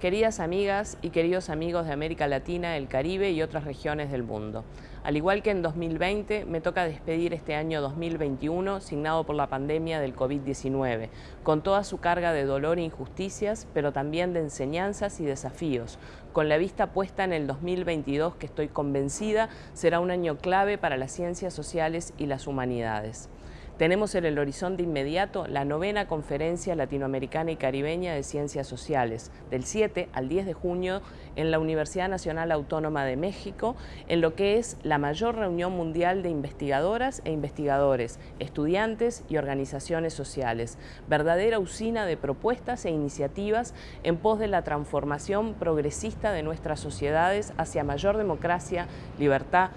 Queridas amigas y queridos amigos de América Latina, el Caribe y otras regiones del mundo. Al igual que en 2020, me toca despedir este año 2021 signado por la pandemia del COVID-19, con toda su carga de dolor e injusticias, pero también de enseñanzas y desafíos, con la vista puesta en el 2022 que estoy convencida será un año clave para las ciencias sociales y las humanidades. Tenemos en el horizonte inmediato la novena Conferencia Latinoamericana y Caribeña de Ciencias Sociales, del 7 al 10 de junio en la Universidad Nacional Autónoma de México, en lo que es la mayor reunión mundial de investigadoras e investigadores, estudiantes y organizaciones sociales, verdadera usina de propuestas e iniciativas en pos de la transformación progresista de nuestras sociedades hacia mayor democracia, libertad,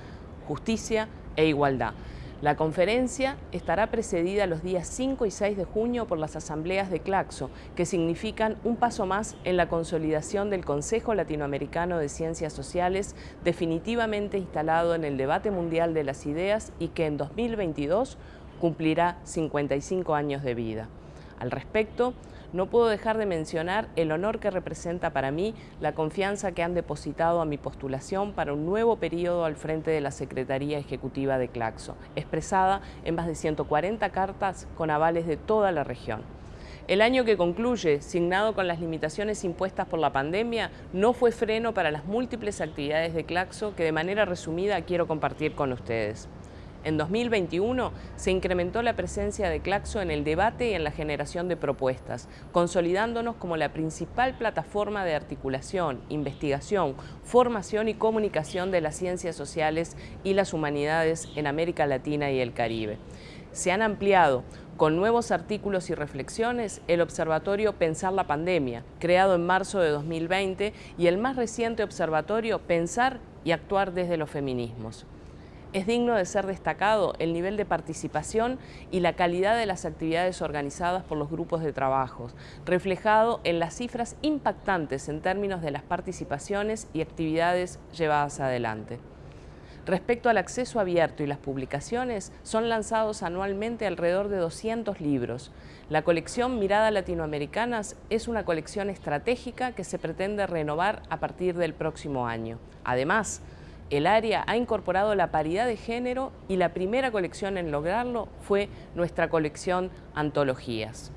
justicia e igualdad. La conferencia estará precedida los días 5 y 6 de junio por las asambleas de Claxo, que significan un paso más en la consolidación del Consejo Latinoamericano de Ciencias Sociales, definitivamente instalado en el debate mundial de las ideas y que en 2022 cumplirá 55 años de vida. Al respecto, no puedo dejar de mencionar el honor que representa para mí la confianza que han depositado a mi postulación para un nuevo periodo al frente de la Secretaría Ejecutiva de Claxo, expresada en más de 140 cartas con avales de toda la región. El año que concluye, signado con las limitaciones impuestas por la pandemia, no fue freno para las múltiples actividades de Claxo que de manera resumida quiero compartir con ustedes. En 2021 se incrementó la presencia de Claxo en el debate y en la generación de propuestas, consolidándonos como la principal plataforma de articulación, investigación, formación y comunicación de las ciencias sociales y las humanidades en América Latina y el Caribe. Se han ampliado con nuevos artículos y reflexiones el Observatorio Pensar la Pandemia, creado en marzo de 2020, y el más reciente observatorio Pensar y Actuar desde los Feminismos. Es digno de ser destacado el nivel de participación y la calidad de las actividades organizadas por los grupos de trabajos, reflejado en las cifras impactantes en términos de las participaciones y actividades llevadas adelante. Respecto al acceso abierto y las publicaciones, son lanzados anualmente alrededor de 200 libros. La colección Mirada Latinoamericanas es una colección estratégica que se pretende renovar a partir del próximo año. Además, el área ha incorporado la paridad de género y la primera colección en lograrlo fue nuestra colección Antologías.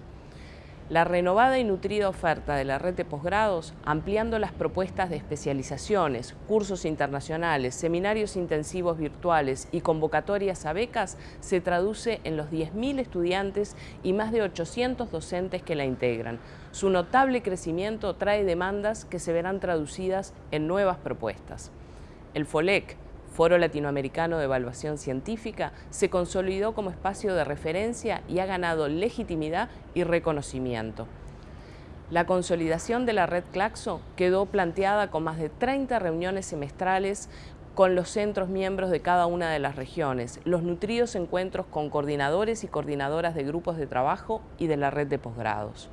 La renovada y nutrida oferta de la red de posgrados, ampliando las propuestas de especializaciones, cursos internacionales, seminarios intensivos virtuales y convocatorias a becas, se traduce en los 10.000 estudiantes y más de 800 docentes que la integran. Su notable crecimiento trae demandas que se verán traducidas en nuevas propuestas. El FOLEC, Foro Latinoamericano de Evaluación Científica, se consolidó como espacio de referencia y ha ganado legitimidad y reconocimiento. La consolidación de la red Claxo quedó planteada con más de 30 reuniones semestrales con los centros miembros de cada una de las regiones, los nutridos encuentros con coordinadores y coordinadoras de grupos de trabajo y de la red de posgrados.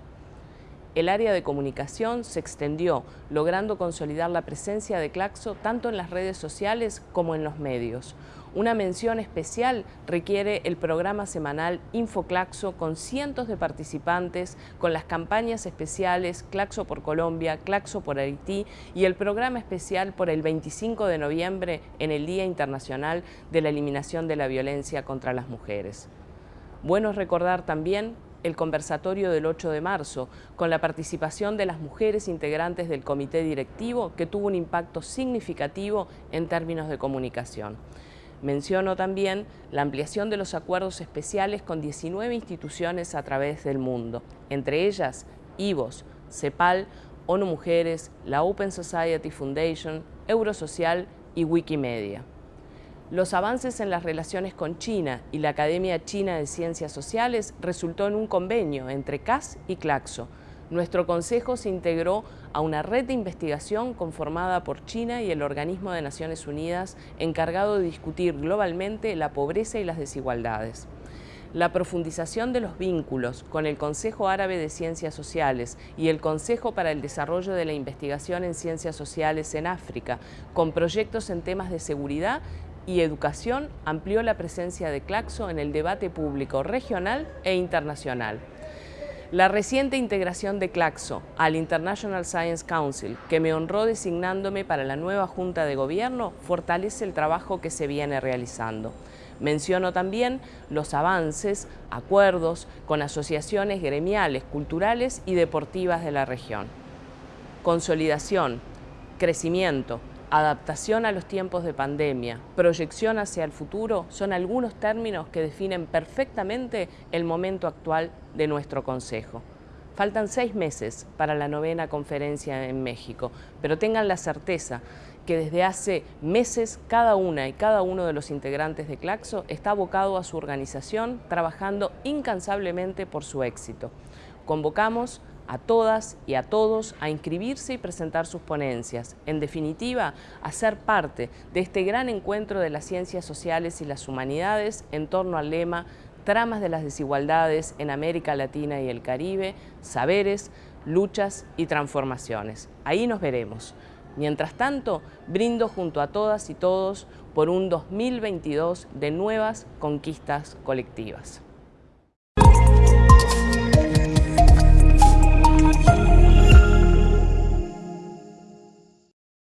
El área de comunicación se extendió, logrando consolidar la presencia de Claxo tanto en las redes sociales como en los medios. Una mención especial requiere el programa semanal InfoClaxo con cientos de participantes, con las campañas especiales Claxo por Colombia, Claxo por Haití y el programa especial por el 25 de noviembre en el Día Internacional de la Eliminación de la Violencia contra las Mujeres. Bueno recordar también el conversatorio del 8 de marzo, con la participación de las mujeres integrantes del comité directivo, que tuvo un impacto significativo en términos de comunicación. Menciono también la ampliación de los acuerdos especiales con 19 instituciones a través del mundo, entre ellas IVOS, CEPAL, ONU Mujeres, la Open Society Foundation, Eurosocial y Wikimedia. Los avances en las relaciones con China y la Academia China de Ciencias Sociales resultó en un convenio entre CAS y Claxo. Nuestro consejo se integró a una red de investigación conformada por China y el Organismo de Naciones Unidas encargado de discutir globalmente la pobreza y las desigualdades la profundización de los vínculos con el Consejo Árabe de Ciencias Sociales y el Consejo para el Desarrollo de la Investigación en Ciencias Sociales en África, con proyectos en temas de seguridad y educación amplió la presencia de Claxo en el debate público regional e internacional. La reciente integración de Claxo al International Science Council, que me honró designándome para la nueva Junta de Gobierno, fortalece el trabajo que se viene realizando. Menciono también los avances, acuerdos con asociaciones gremiales, culturales y deportivas de la región. Consolidación, crecimiento, adaptación a los tiempos de pandemia, proyección hacia el futuro son algunos términos que definen perfectamente el momento actual de nuestro Consejo. Faltan seis meses para la novena conferencia en México, pero tengan la certeza que desde hace meses cada una y cada uno de los integrantes de Claxo está abocado a su organización, trabajando incansablemente por su éxito. Convocamos a todas y a todos a inscribirse y presentar sus ponencias. En definitiva, a ser parte de este gran encuentro de las ciencias sociales y las humanidades en torno al lema Tramas de las desigualdades en América Latina y el Caribe, saberes, luchas y transformaciones. Ahí nos veremos. Mientras tanto, brindo junto a todas y todos por un 2022 de nuevas conquistas colectivas.